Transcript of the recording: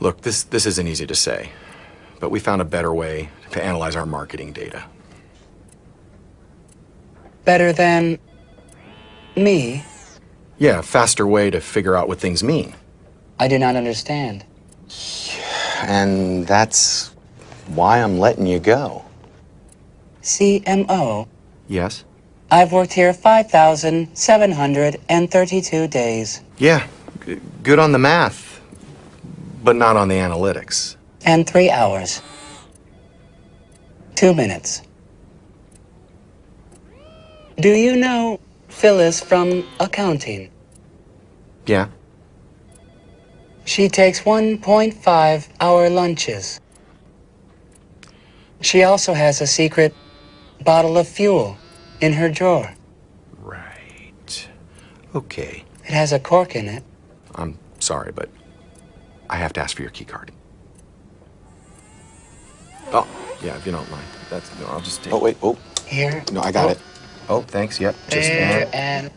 Look, this, this isn't easy to say, but we found a better way to analyze our marketing data. Better than me? Yeah, faster way to figure out what things mean. I do not understand. And that's why I'm letting you go. CMO? Yes? I've worked here 5,732 days. Yeah, good on the math, but not on the analytics. And three hours. Two minutes. Do you know Phyllis from accounting? Yeah? She takes 1.5 hour lunches. She also has a secret bottle of fuel in her drawer. Right. Okay. It has a cork in it. I'm sorry, but I have to ask for your key card. Oh, yeah, if you don't mind. That's no, I'll just take Oh, wait. Oh, Here. no, I got Oh. it. Oh, thanks. Yep. Just There uh, and